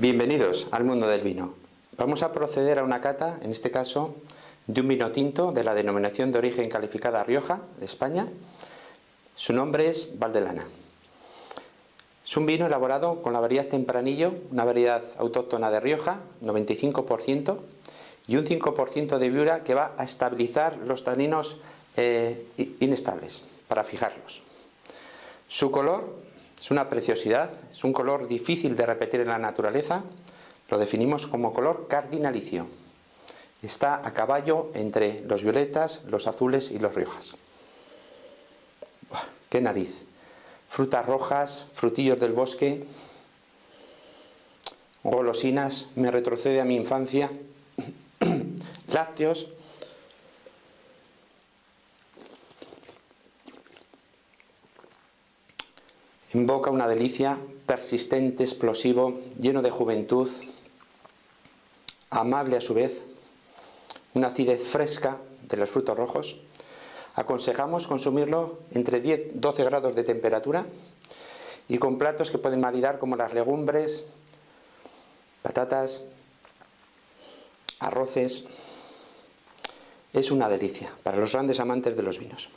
Bienvenidos al mundo del vino. Vamos a proceder a una cata, en este caso, de un vino tinto de la denominación de origen calificada Rioja, España. Su nombre es Valdelana. Es un vino elaborado con la variedad Tempranillo, una variedad autóctona de Rioja, 95%, y un 5% de viura que va a estabilizar los taninos eh, inestables, para fijarlos. Su color es una preciosidad, es un color difícil de repetir en la naturaleza, lo definimos como color cardinalicio. Está a caballo entre los violetas, los azules y los riojas. ¡Qué nariz! Frutas rojas, frutillos del bosque, golosinas, me retrocede a mi infancia, lácteos, En boca una delicia, persistente, explosivo, lleno de juventud, amable a su vez, una acidez fresca de los frutos rojos. Aconsejamos consumirlo entre 10-12 grados de temperatura y con platos que pueden maridar como las legumbres, patatas, arroces. Es una delicia para los grandes amantes de los vinos.